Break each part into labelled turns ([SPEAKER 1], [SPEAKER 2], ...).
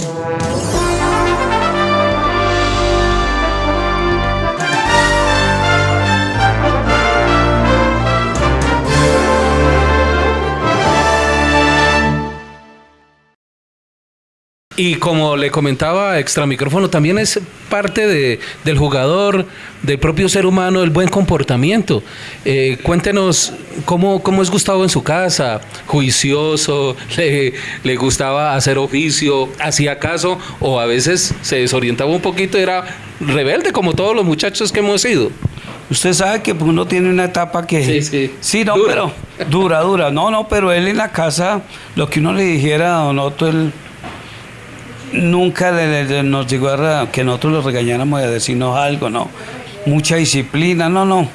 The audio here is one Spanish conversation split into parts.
[SPEAKER 1] Música Y como le comentaba extra micrófono, también es parte de, del jugador, del propio ser humano, el buen comportamiento. Eh, cuéntenos cómo, cómo es Gustavo en su casa, juicioso, le, le gustaba hacer oficio, hacía caso o a veces se desorientaba un poquito, era rebelde como todos los muchachos que hemos sido.
[SPEAKER 2] Usted sabe que uno tiene una etapa que...
[SPEAKER 1] Sí, sí.
[SPEAKER 2] Sí, no,
[SPEAKER 1] Dura.
[SPEAKER 2] pero... Dura, dura. No, no, pero él en la casa, lo que uno le dijera a Don Otto, él nunca le- le- nos llegó a que nosotros lo regañáramos de decirnos algo, no. Mucha disciplina, no, no.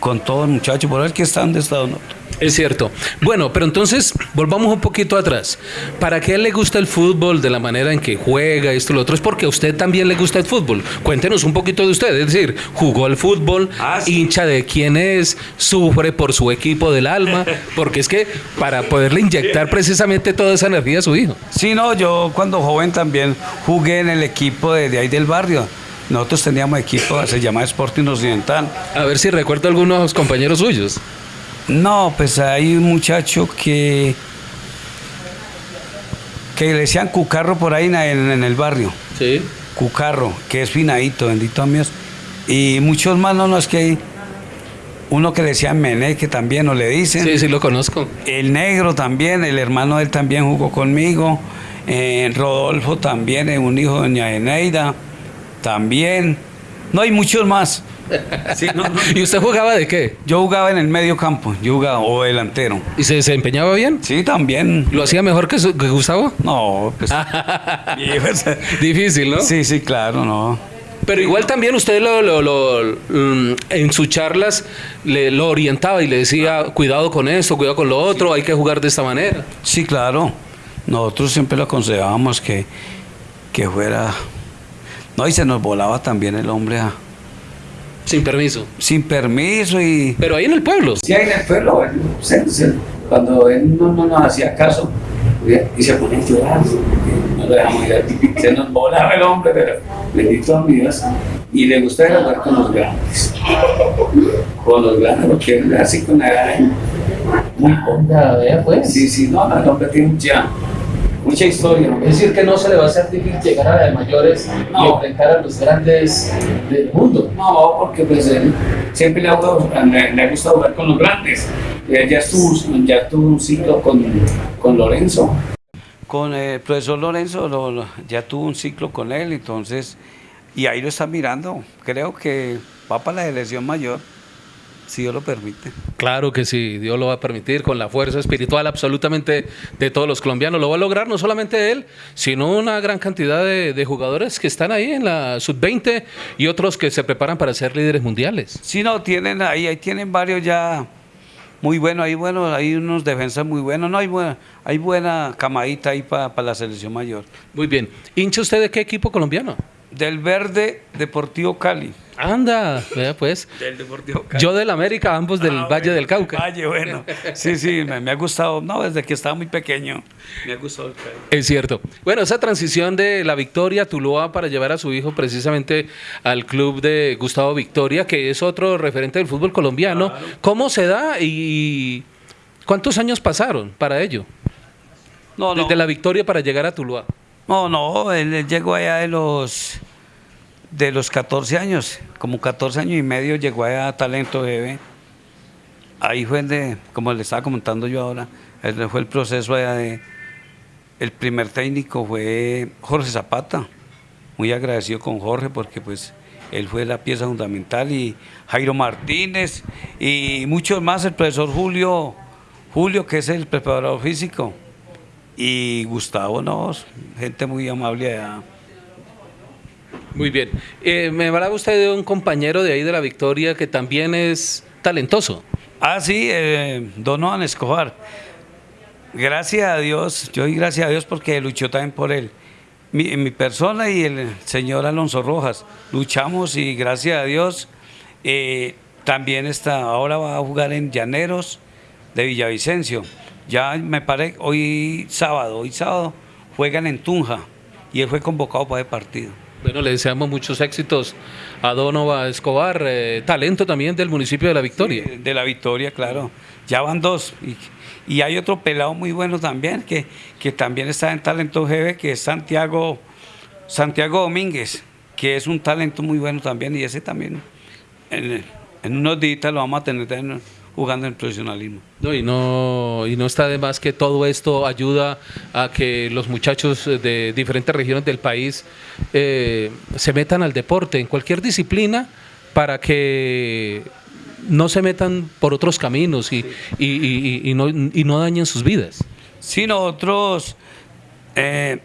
[SPEAKER 2] Con todo el muchacho, por el que está donde está Don Otto.
[SPEAKER 1] Es cierto. Bueno, pero entonces volvamos un poquito atrás. ¿Para qué le gusta el fútbol de la manera en que juega, esto y lo otro? Es porque a usted también le gusta el fútbol. Cuéntenos un poquito de usted. Es decir, jugó al fútbol,
[SPEAKER 2] Ah, sí.
[SPEAKER 1] hincha de quién es, sufre por su equipo del alma, porque es que para poderle inyectar precisamente toda esa energía a su hijo.
[SPEAKER 2] Sí, no, yo cuando joven también jugué en el equipo de, de ahí del barrio. Nosotros teníamos equipo, se llamaba Sporting Occidental.
[SPEAKER 1] A ver si recuerdo algunos compañeros suyos.
[SPEAKER 2] No, pues hay un muchacho que que le decían Cucarro por ahí en, en el barrio.
[SPEAKER 1] Sí.
[SPEAKER 2] Cucarro, que es finadito, bendito mío. Y muchos más, no, no, es que hay uno que le decían Mené, que también nos le dicen.
[SPEAKER 1] Sí, sí, lo conozco.
[SPEAKER 2] El negro también, el hermano de él también jugó conmigo. Eh, Rodolfo también, eh, un hijo de doña Eneida, también. No hay muchos más. Sí, no, no.
[SPEAKER 1] ¿Y usted jugaba de qué?
[SPEAKER 2] Yo jugaba en el medio campo, yo jugaba o delantero.
[SPEAKER 1] ¿Y se desempeñaba bien?
[SPEAKER 2] Sí, también.
[SPEAKER 1] ¿Lo hacía mejor que, su- que Gustavo?
[SPEAKER 2] No, pues. pues,
[SPEAKER 1] Difícil, ¿no?
[SPEAKER 2] Sí, sí, claro, no.
[SPEAKER 1] Pero igual también usted lo, lo- lo- mm, en sus charlas le, lo orientaba y le decía, cuidado con esto, cuidado con lo otro, hay que jugar de esta manera.
[SPEAKER 2] Sí, claro. Nosotros siempre lo aconsejábamos que, que fuera. No, y se nos volaba también el hombre a-
[SPEAKER 1] Sin permiso.
[SPEAKER 2] sin permiso y.
[SPEAKER 1] Pero ahí en el pueblo.
[SPEAKER 3] Sí, ahí en el pueblo, cuando él no, no nos hacía caso y se ponía a llorar, no lo dejamos ir, se nos volaba el hombre, pero bendito a mi Dios, y le gusta ir a jugar con los grandes, con los grandes, lo quieren así con la edad, ¿eh? muy poca, pues. Sí, sí, no, el hombre tiene mucha, mucha historia, ¿no?
[SPEAKER 4] Es decir, que no se le va a hacer difícil llegar a la de mayores y
[SPEAKER 3] No.
[SPEAKER 4] enfrentar a los grandes del mundo.
[SPEAKER 3] No, porque pues él siempre le ha, gustado, le, le ha gustado jugar con los grandes. Él ya estuvo, ya tuvo un ciclo con, con Lorenzo.
[SPEAKER 2] Con el profesor Lorenzo lo- lo- ya tuvo un ciclo con él, entonces. Y ahí lo está mirando. Creo que va para la elección mayor, si Dios lo permite.
[SPEAKER 1] Claro que sí, Dios lo va a permitir con la fuerza espiritual absolutamente de todos los colombianos. Lo va a lograr no solamente él, sino una gran cantidad de, de jugadores que están ahí en la sub-20 y otros que se preparan para ser líderes mundiales.
[SPEAKER 2] Si no, tienen ahí, ahí tienen varios ya muy buenos, hay buenos, hay unos defensas muy buenos, no hay buena, hay buena camadita ahí para la selección mayor.
[SPEAKER 1] Muy bien. ¿Hincha usted de qué equipo colombiano?
[SPEAKER 2] Del Verde Deportivo Cali.
[SPEAKER 1] Anda, vea pues.
[SPEAKER 2] Del Deportivo
[SPEAKER 1] Yo del América, ambos del
[SPEAKER 2] Ah,
[SPEAKER 1] Valle
[SPEAKER 2] bueno,
[SPEAKER 1] del Cauca.
[SPEAKER 2] Valle, bueno. Sí, sí, me, me ha gustado. No, desde que estaba muy pequeño. Me ha gustado el Cali.
[SPEAKER 1] Es cierto. Bueno, esa transición de la Victoria a Tuluá para llevar a su hijo precisamente al club de Gustavo Victoria, que es otro referente del fútbol colombiano. ¿Cómo se da y cuántos años pasaron para ello?
[SPEAKER 2] No, no.
[SPEAKER 1] Desde la Victoria para llegar a Tuluá.
[SPEAKER 2] No, no, él, llegó allá de los de los 14 años, como 14 años y medio llegó allá a Talento GB. Ahí fue donde, como le estaba comentando yo ahora, fue el proceso allá de el primer técnico fue Jorge Zapata. Muy agradecido con Jorge porque pues él fue la pieza fundamental y Jairo Martínez y muchos más, el profesor Julio Julio que es el preparador físico y Gustavo no, gente muy amable allá.
[SPEAKER 1] Muy bien. Eh, me hablaba usted de un compañero de ahí de la Victoria que también es talentoso.
[SPEAKER 2] Ah, sí, eh, Donovan Escobar. Gracias a Dios, yo doy gracias a Dios porque luchó también por él. Mi, mi persona y el señor Alonso Rojas luchamos y gracias a Dios eh, también está, ahora va a jugar en Llaneros de Villavicencio. Ya me parece, hoy sábado, hoy sábado juegan en Tunja, y él fue convocado para el partido.
[SPEAKER 1] Bueno, le deseamos muchos éxitos a Donova Escobar, eh, talento también del municipio de La Victoria.
[SPEAKER 2] Sí, de la Victoria, claro. Ya van dos. Y, y hay otro pelado muy bueno también, que, que también está en Talento GB, que es Santiago, Santiago Domínguez, que es un talento muy bueno también, y ese también en, en unos días lo vamos a tener también jugando en profesionalismo.
[SPEAKER 1] No, y, no, y no está de más que todo esto ayuda a que los muchachos de diferentes regiones del país eh, se metan al deporte, en cualquier disciplina, para que no se metan por otros caminos y, y, y- y no, y no dañen sus vidas.
[SPEAKER 2] Sí, nosotros eh,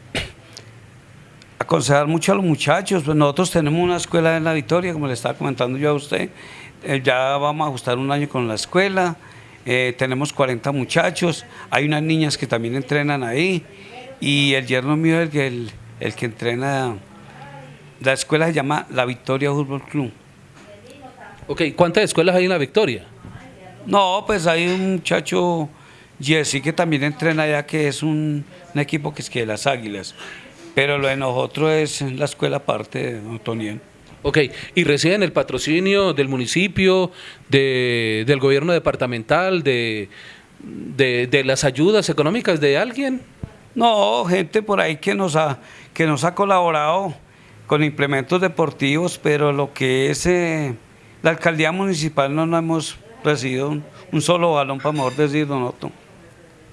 [SPEAKER 2] aconsejar mucho a los muchachos, pues nosotros tenemos una escuela en La Victoria, como le estaba comentando yo a usted, Eh, ya vamos a ajustar un año con la escuela, eh, tenemos 40 muchachos, hay unas niñas que también entrenan ahí, y el yerno mío es el que, el, el que entrena, la escuela se llama La Victoria Fútbol Club.
[SPEAKER 1] Ok, ¿cuántas escuelas hay en La Victoria?
[SPEAKER 2] No, pues hay un muchacho, Jesse, que también entrena allá, que es un, un equipo que es que de las Águilas. Pero lo de nosotros es la escuela aparte de Antoniel.
[SPEAKER 1] Ok, y reciben el patrocinio del municipio, de, del gobierno departamental, de, de, de las ayudas económicas de alguien.
[SPEAKER 2] No, gente por ahí que nos ha, que nos ha colaborado con implementos deportivos, pero lo que es eh, la alcaldía municipal no, no hemos recibido un, un solo balón, para mejor decir, don Otto.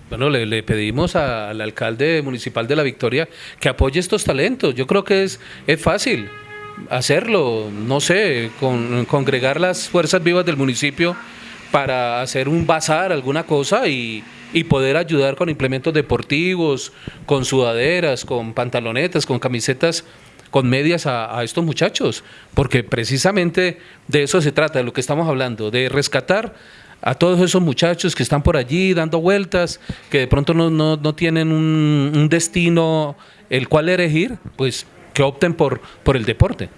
[SPEAKER 1] Bueno, le, le pedimos al alcalde municipal de La Victoria que apoye estos talentos. Yo creo que es, es fácil hacerlo, no sé, con, congregar las fuerzas vivas del municipio para hacer un bazar, alguna cosa y, y poder ayudar con implementos deportivos, con sudaderas, con pantalonetas, con camisetas, con medias a, a estos muchachos, porque precisamente de eso se trata, de lo que estamos hablando, de rescatar a todos esos muchachos que están por allí dando vueltas, que de pronto no, no, no tienen un, destino el cual elegir, pues que opten por, por el deporte.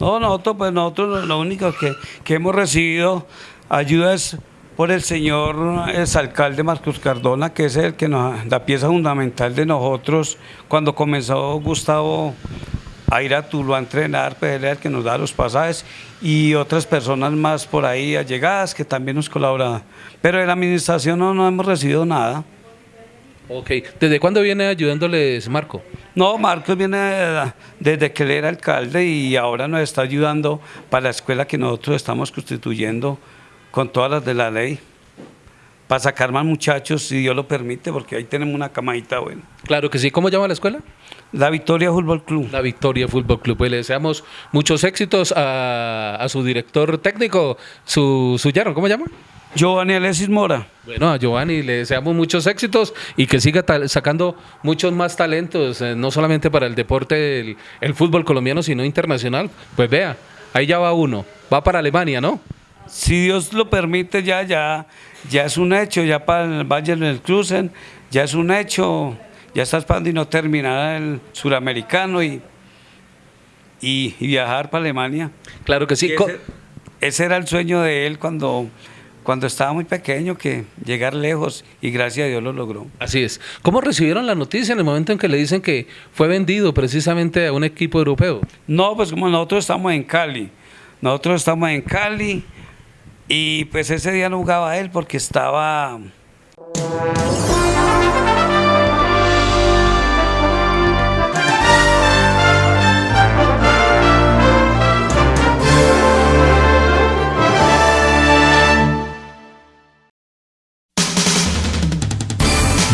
[SPEAKER 2] No, nosotros, pues nosotros lo- lo único que, que hemos recibido ayuda es por el señor exalcalde Marcos Cardona, que es el que nos, la pieza fundamental de nosotros cuando comenzó Gustavo a ir a Tuluá a entrenar, pues él es el que nos da los pasajes y otras personas más por ahí allegadas que también nos colaboran. Pero de la administración no, no hemos recibido nada.
[SPEAKER 1] Ok, ¿desde cuándo viene ayudándoles Marco?
[SPEAKER 2] No, Marcos viene desde que él era alcalde y ahora nos está ayudando para la escuela que nosotros estamos constituyendo con todas las de la ley, para sacar más muchachos, si Dios lo permite, porque ahí tenemos una camadita buena.
[SPEAKER 1] Claro que sí, ¿cómo llama la escuela?
[SPEAKER 2] La Victoria Fútbol Club.
[SPEAKER 1] La Victoria Fútbol Club. Pues le deseamos muchos éxitos a, a su director técnico, su, su yerno, ¿cómo llama?
[SPEAKER 2] Giovanni Alexis Mora.
[SPEAKER 1] Bueno, a Giovanni le deseamos muchos éxitos y que siga sacando muchos más talentos, eh, no solamente para el deporte, el, el fútbol colombiano, sino internacional. Pues vea, ahí ya va uno, va para Alemania, ¿no?
[SPEAKER 2] Si Dios lo permite, ya, ya, ya es un hecho, ya para el Valle del Cruzen, ya es un hecho, ya está esperando y no terminar el suramericano y, y, y viajar para Alemania.
[SPEAKER 1] Claro que sí.
[SPEAKER 2] Ese, ese era el sueño de él cuando, cuando estaba muy pequeño, que llegar lejos y gracias a Dios lo logró.
[SPEAKER 1] Así es. ¿Cómo recibieron la noticia en el momento en que le dicen que fue vendido precisamente a un equipo europeo?
[SPEAKER 2] No, pues como nosotros estamos en Cali, nosotros estamos en Cali y pues ese día no jugaba él porque estaba...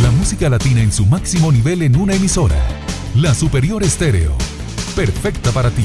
[SPEAKER 5] La música latina en su máximo nivel en una emisora. La Superior Estéreo. Perfecta para ti.